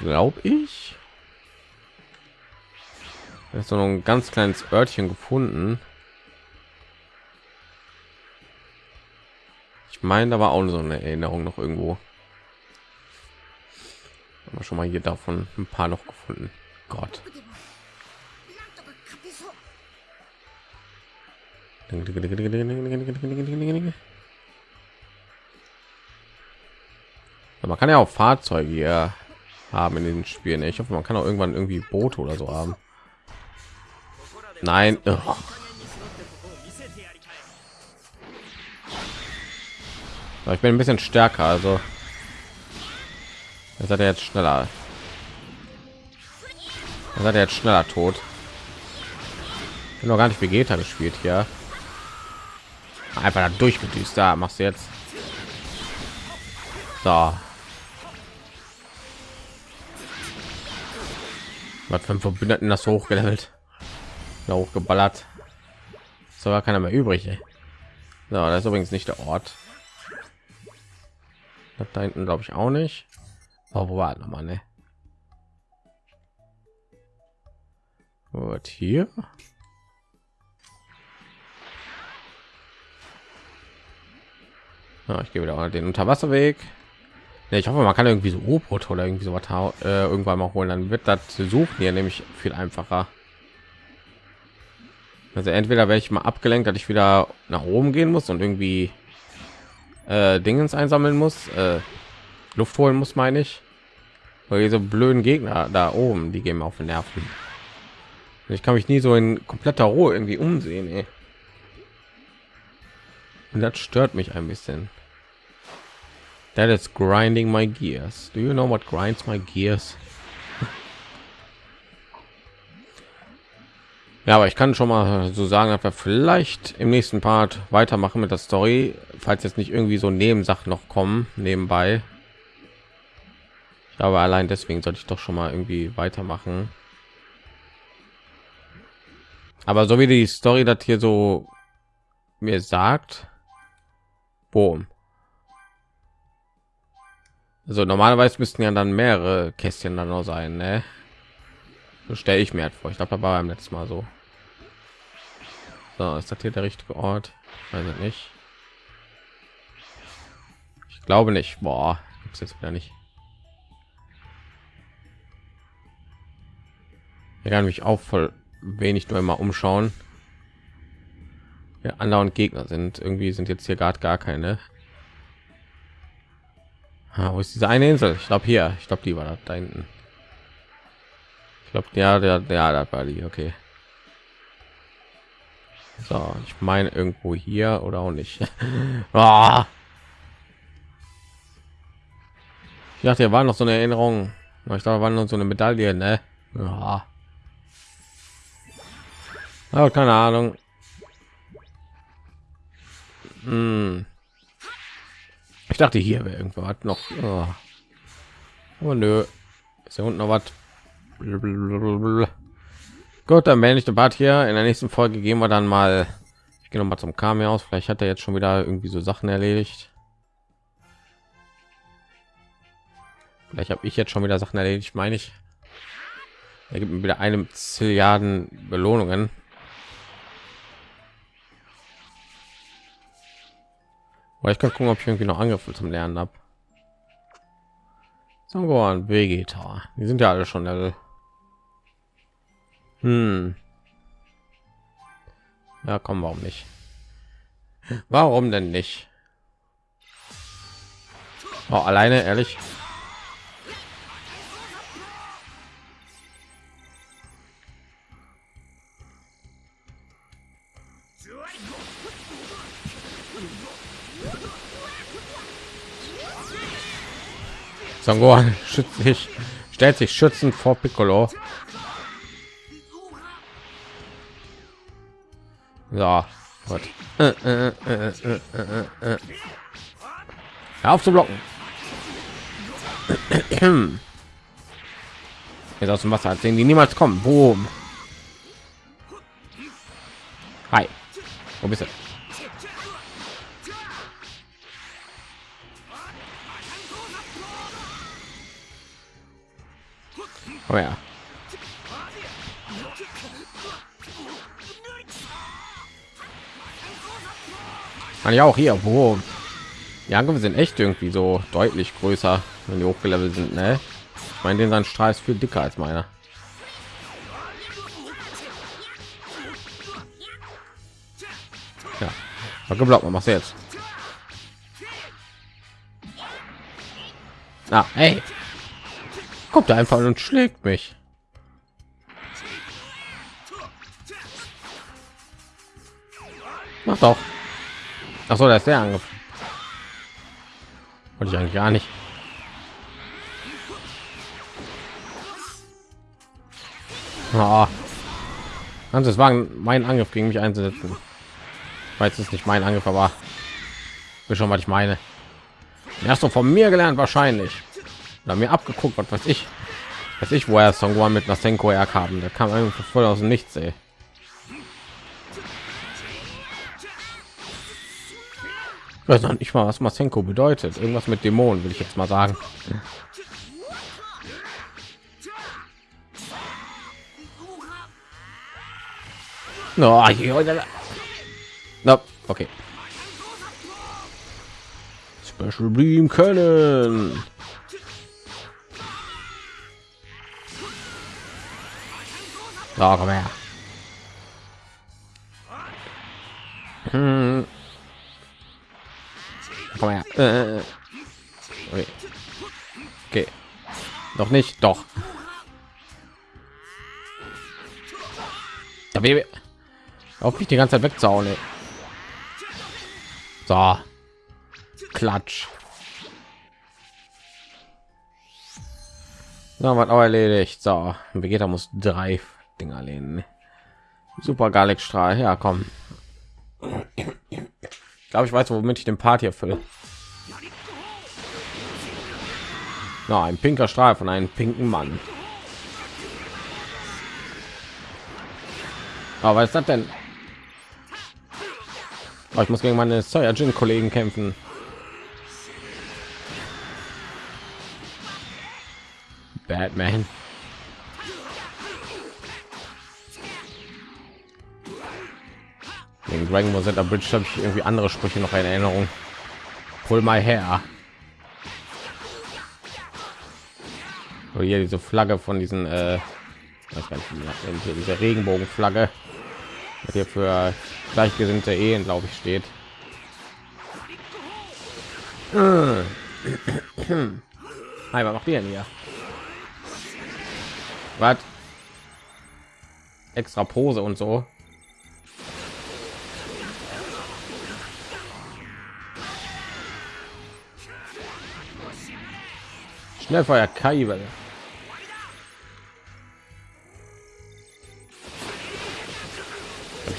[SPEAKER 1] glaube ich. ist so ein ganz kleines Örtchen gefunden. Ich meine, da war auch so eine Erinnerung noch irgendwo. Haben schon mal hier davon ein paar noch gefunden. Gott. Man kann ja auch Fahrzeuge hier haben in den Spielen. Ich hoffe, man kann auch irgendwann irgendwie Boote oder so haben. Nein. Ugh. Ich bin ein bisschen stärker, also seid ihr jetzt schneller. seid ihr jetzt schneller tot. Ich bin noch gar nicht Vegeta gespielt hier. Einfach da durchgedüst. Da machst du jetzt. So. Was für Verbündeten das hochgelevelt, da hochgeballert. So war keiner mehr übrig. Ey. So, das ist übrigens nicht der Ort. Das da hinten glaube ich auch nicht. Oh, wo war noch mal, ne? Und hier? Ja, ich gehe wieder den Unterwasserweg. Ja, ich hoffe, man kann irgendwie so U-Boot oder irgendwie so was äh, irgendwann mal holen. Dann wird das suchen hier nämlich viel einfacher. Also entweder werde ich mal abgelenkt, dass ich wieder nach oben gehen muss und irgendwie äh, Dingens einsammeln muss, äh, Luft holen muss, meine ich. Weil diese blöden Gegner da oben, die gehen auf den Nerven. Ich kann mich nie so in kompletter Ruhe irgendwie umsehen. Ey. Und das stört mich ein bisschen. That is grinding my gears. Do you know what grinds my gears? Ja, aber ich kann schon mal so sagen, dass wir vielleicht im nächsten Part weitermachen mit der Story, falls jetzt nicht irgendwie so Nebensachen noch kommen nebenbei. Glaube, allein deswegen sollte ich doch schon mal irgendwie weitermachen. Aber so wie die Story das hier so mir sagt, boom, also normalerweise müssten ja dann mehrere Kästchen dann noch sein, ne? So stelle ich mir halt vor. Ich glaube, da war beim letzten Mal so. So, ist das hier der richtige Ort? Weiß ich nicht. Ich glaube nicht. Boah, gibt's jetzt wieder nicht. Ich kann mich auch voll wenig nur immer umschauen. Ja, und Gegner sind irgendwie sind jetzt hier gerade gar keine. Ah, wo ist diese eine Insel? Ich glaube hier. Ich glaube, die war da hinten. Ich glaube, ja, der, der, der war die. Okay. So, ich meine irgendwo hier oder auch nicht. oh. Ich dachte, hier war noch so eine Erinnerung. Ich dachte, war noch so eine Medaille, ne? Ja. Oh, keine Ahnung. Hm. Ich dachte, hier wäre irgendwas noch. Oh. Aber nö. Ist ja unten noch was. Gut, dann werde ich den Bart hier. In der nächsten Folge gehen wir dann mal. Ich gehe noch mal zum Kami aus. Vielleicht hat er jetzt schon wieder irgendwie so Sachen erledigt. Vielleicht habe ich jetzt schon wieder Sachen erledigt, meine ich. Er gibt mir wieder eine Zilliarden Belohnungen. Aber ich kann gucken, ob ich irgendwie noch Angriffe zum Lernen habe. Mal Vegeta. Die sind ja alle schon Level. Hm. Ja, komm, warum nicht? Warum denn nicht? Oh, alleine, ehrlich. Son schützt sich, stellt sich schützend vor Piccolo. So, gut. Äh, äh, äh, auf zu blocken. Jetzt aus dem Wasser sehen die niemals kommen. Boom. Hi. Wo bist du? Oh ja. Man ja auch hier, wo die Angriffe sind echt irgendwie so deutlich größer, wenn die hochgelevelt sind. Ne? Ich meine, den sein Strahl ist viel dicker als meiner. Ja, geblockt, man machst du jetzt. Ah, hey kommt einfach und schlägt mich Mach doch. Ach so, da ist der Angriff. Wollte ich eigentlich gar nicht. Oh. Ganzes Wagen, mein Angriff gegen mich einzusetzen. Weiß es nicht mein Angriff, aber wir schon was ich meine. Hast du von mir gelernt wahrscheinlich. Oder mir abgeguckt, was weiß ich. Weiß ich, woher Songwan mit Nasenko haben. Der kam einfach voll aus dem Nichts, ey. Weiß noch nicht mal, was Masenko bedeutet. Irgendwas mit Dämonen, will ich jetzt mal sagen. No, no, okay. Special Beam können. So, komm her. Äh. Okay. okay. Doch nicht, doch. Da Baby. Auf mich die ganze Zeit wegzauen. Ey. So. Klatsch. Na, was auch erledigt. So, Vegeta muss drei Dinger lehnen. Super Galekstrahl. Ja, komm. Ich glaube, ich weiß, womit ich den Part hier fülle. Na, ein pinker Strahl von einem pinken Mann. Aber was ist das denn? Oh, ich muss gegen meine Saiyajin-Kollegen kämpfen. Batman. Wegen Dragon Ball Z Bridge habe ich irgendwie andere Sprüche noch in Erinnerung. Pull my hair. Oder hier diese Flagge von diesen, äh, nicht, diese Regenbogenflagge, hier für gleichgesinnte Ehen, glaube ich, steht. Hi, was macht ihr denn hier? Was? Extra Pose und so. Schnellfeuer Kaiwelle.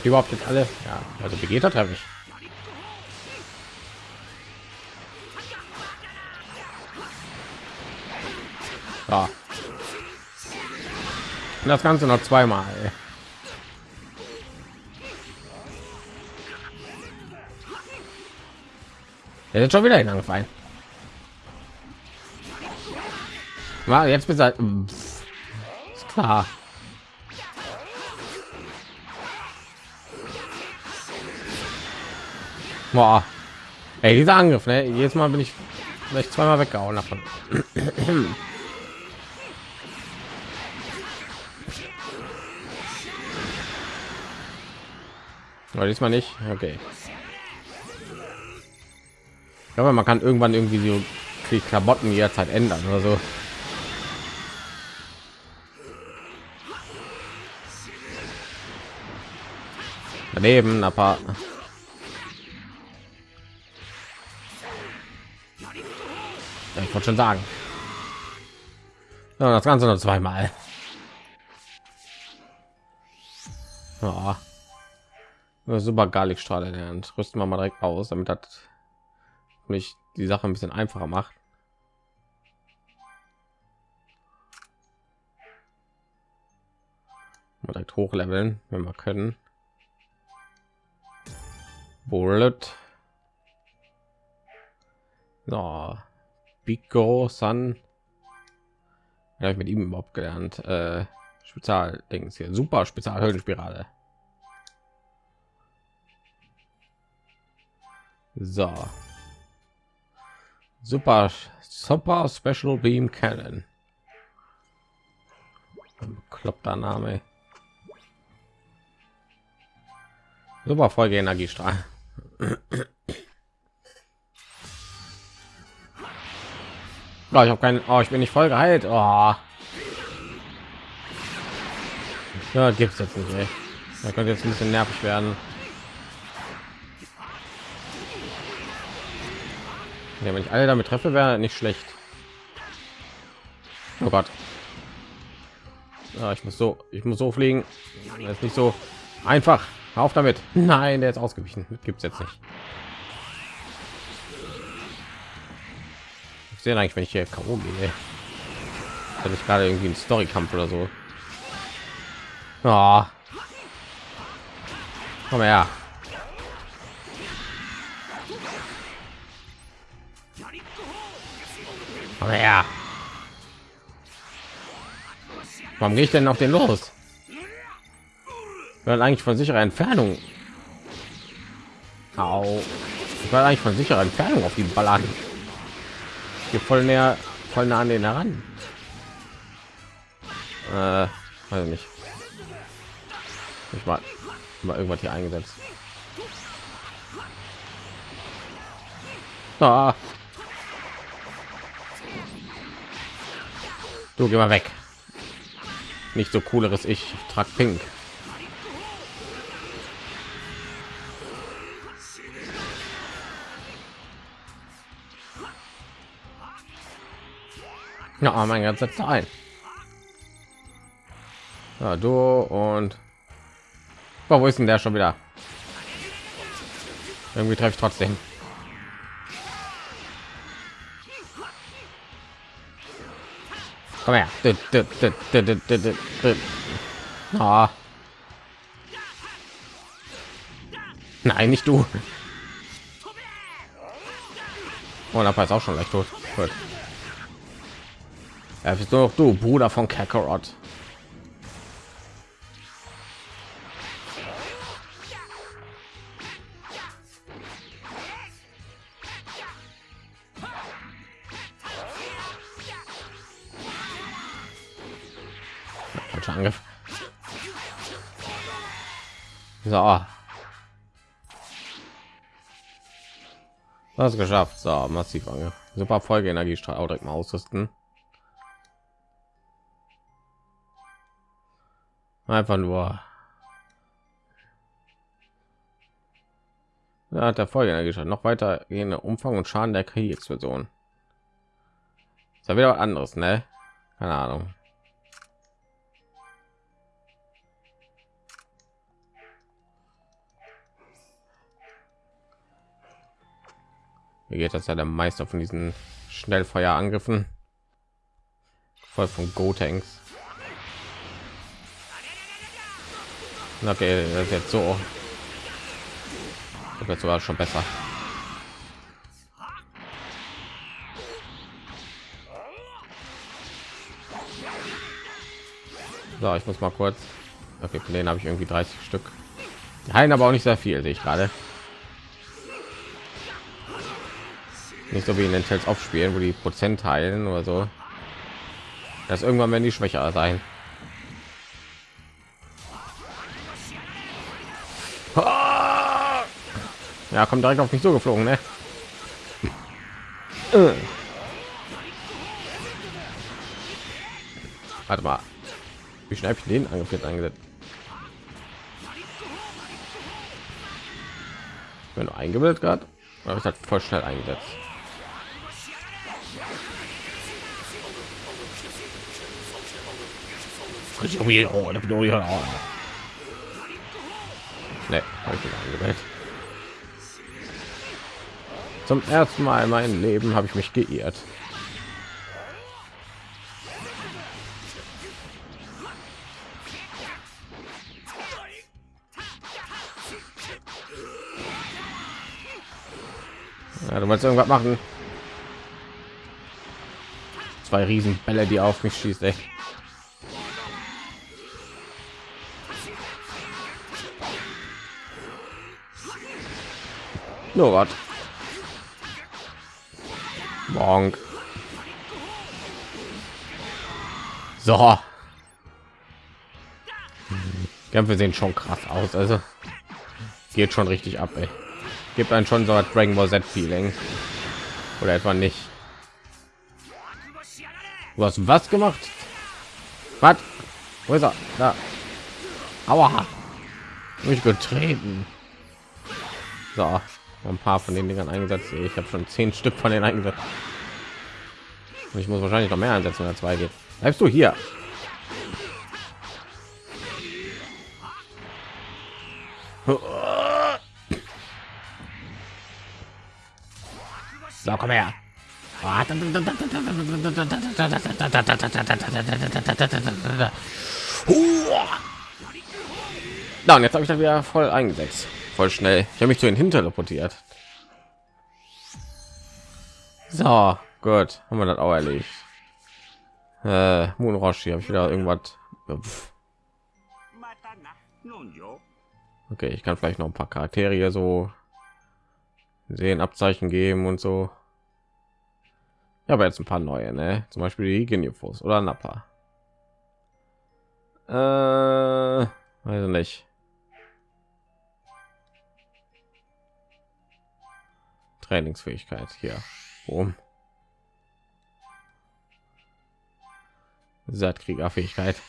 [SPEAKER 1] Habe ich überhaupt jetzt alle? Ja, also Vegeta treffe ich. Ja. Und das Ganze noch zweimal. Ey. Er ist schon wieder hingefallen. War jetzt bis halt, ist klar. Boah. Ey, dieser Angriff, ne? Jedes Mal bin ich vielleicht zweimal weggehauen davon. Aber diesmal nicht. Okay. Glaube, man kann irgendwann irgendwie so die Klamotten jederzeit ändern oder so. Daneben ein wollte schon sagen. Das Ganze noch zweimal. Ja. Super Garlikstrahle lernt. Rüsten wir mal direkt aus, damit hat mich die Sache ein bisschen einfacher macht. Mal direkt hochleveln, wenn wir können. Bullet. So. Pico San. Ja, ich mit ihm überhaupt gelernt. Äh, Spezial Dings hier. Super Spezial Höllenspirale. So. Super Super Special Beam Cannon. Kloppter Name. Super Folge Energiestrahl. Oh, ich habe keinen. Oh, ich bin nicht voll geheilt. Oh. Ja, gibt's jetzt nicht. Ey. Da könnte jetzt ein bisschen nervig werden. Ja, wenn ich alle damit treffe, wäre nicht schlecht. Oh Gott. Ja, ich muss so, ich muss so fliegen. Das ist nicht so einfach. Auf damit. Nein, der ist ausgewichen. Gibt es jetzt nicht. Ich sehe eigentlich, wenn ich hier K.O. gehe. Hatte ich gerade irgendwie einen Storykampf oder so. Oh. Komm her. Komm her. Warum gehe ich denn auf den los? Weil eigentlich von sicherer Entfernung. Au. Ich war eigentlich von sicherer Entfernung auf die Ballern. Hier voll näher, voll nah an den heran. Äh, weiß nicht. Ich mal, mal irgendwas hier eingesetzt. Ah. Du geh mal weg. Nicht so cooleres ich, ich trag pink. Ja, mein ganzer Zeit. Ja, du und oh, wo ist denn der schon wieder? Irgendwie treffe ich trotzdem. Komm her. Ah. Nein, nicht du. Oh, ist auch schon leicht tot. Gut. Er bist noch du, Bruder von Kakarot. Angriff. So. Das geschafft. So, massiv Angriff. Super Folge Energiestrahl direkt mal ausrüsten. Einfach nur. Da hat der Folge noch weiter gehende Umfang und Schaden der. Ist ja wieder anderes, ne? Keine Ahnung. Wie geht das ja der Meister von diesen Schnellfeuerangriffen? Voll von Go-Tanks. Okay, das ist jetzt so. Das wird sogar schon besser. So, ich muss mal kurz. Okay, von denen habe ich irgendwie 30 Stück. Heilen aber auch nicht sehr viel, sehe ich gerade. Nicht so wie in den Tales aufspielen, wo die Prozent heilen oder so. Das irgendwann werden die schwächer sein. Ja, kommt direkt auf mich so geflogen, ne? Äh. Warte mal. Wie schnell ich den Angriff eingesetzt? Wenn du eingebildet gerade, habe ich halt voll schnell eingesetzt. Ne, habe ich angewählt. Zum ersten Mal in meinem Leben habe ich mich geirrt. Ja, du wolltest irgendwas machen. Zwei Riesenbälle, die auf mich schießt. Ey. Nur was. Bonk. So. Kämpfe sehen schon krass aus. Also geht schon richtig ab. Ey. Gibt einen schon so ein Dragon Ball Z Feeling oder etwa nicht. Du hast was gemacht? Was? Wo ist er? Da. Aua. Mich getreten. So ein paar von den Dingern eingesetzt. Ich habe schon zehn Stück von den eingesetzt. Und ich muss wahrscheinlich noch mehr einsetzen, wenn er zwei geht. Bleibst du hier? So, komm her. Na, und jetzt habe ich da wieder voll eingesetzt. Voll schnell. Ich habe mich zu den Hinter teleportiert. So, gut. Haben wir das auch erledigt. Äh, Moonroshi, habe ich wieder irgendwas. Okay, ich kann vielleicht noch ein paar Charaktere so sehen, Abzeichen geben und so. Ja, aber jetzt ein paar neue, ne? Zum Beispiel die Geniufos oder Nappa. Äh, weiß nicht. Trainingsfähigkeit hier. Um. Saatkriegerfähigkeit.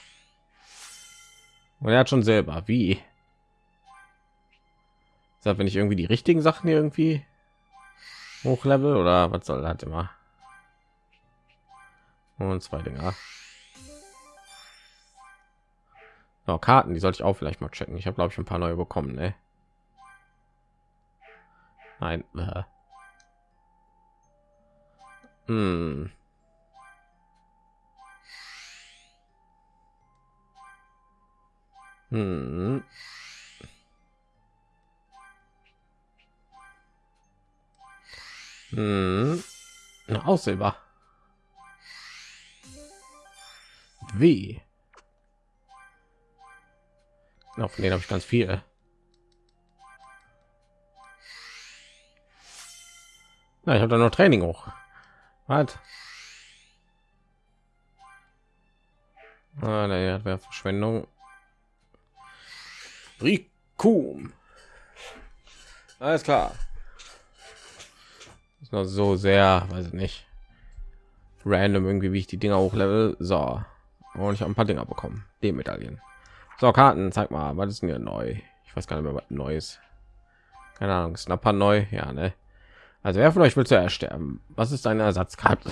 [SPEAKER 1] Und er hat schon selber. Wie? Sagt, wenn ich irgendwie die richtigen Sachen irgendwie hochlevel oder was soll das immer? Und zwei Dinger. Oh, Karten, die sollte ich auch vielleicht mal checken. Ich habe glaube ich ein paar neue bekommen, ne? Nein. Äh. Hm. Hm. Hm. Aussehbar. Wie? Auf von denen habe ich ganz viel. Na, ich habe da noch Training hoch. Was? Ah, das wäre Verschwendung. Rikum. Alles klar. Ist noch so sehr, weiß ich nicht, random irgendwie, wie ich die Dinger hochlevel. So. Und ich habe ein paar Dinger bekommen. Die Medaillen. So, Karten, zeig mal, was ist denn hier neu? Ich weiß gar nicht mehr, was Neues. Keine Ahnung, Snapper neu, ja, ne? Also wer von euch will zuerst sterben? Was ist eine Ersatzkarte?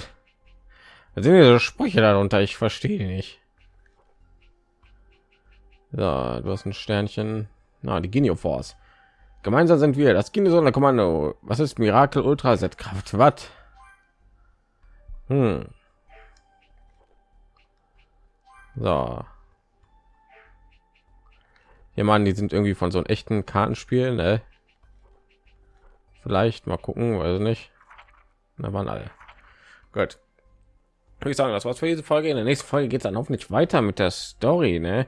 [SPEAKER 1] Da sind diese Sprüche darunter, ich verstehe nicht. So, du hast ein Sternchen. Na, die Genio Force. Gemeinsam sind wir das Kind so Kommando. Was ist Mirakel Ultra Set Kraft? Was? Hm. So. Hier man, die sind irgendwie von so einem echten Kartenspiel, ne? Vielleicht mal gucken, weiß nicht. Da waren alle. Gut. Ich sagen, das war's für diese Folge. In der nächsten Folge geht es dann hoffentlich weiter mit der Story, ne?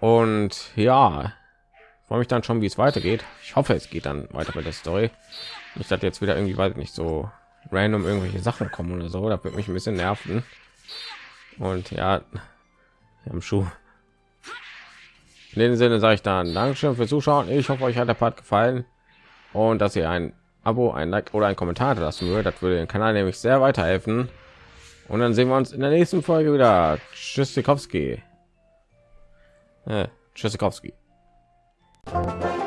[SPEAKER 1] Und ja, freue mich dann schon, wie es weitergeht. Ich hoffe, es geht dann weiter mit der Story. Ich hatte jetzt wieder irgendwie, weiß nicht, so random irgendwelche Sachen kommen oder so. Da wird mich ein bisschen nerven. Und ja, am Schuh. In dem Sinne sage ich dann Dankeschön fürs Zuschauen. Ich hoffe, euch hat der Part gefallen und dass ihr ein Abo, ein Like oder ein Kommentar lassen würdet. Das würde den Kanal nämlich sehr weiterhelfen. Und dann sehen wir uns in der nächsten Folge wieder. Tschüss, Sikowski. Äh, Tschüssikowski. Thank you.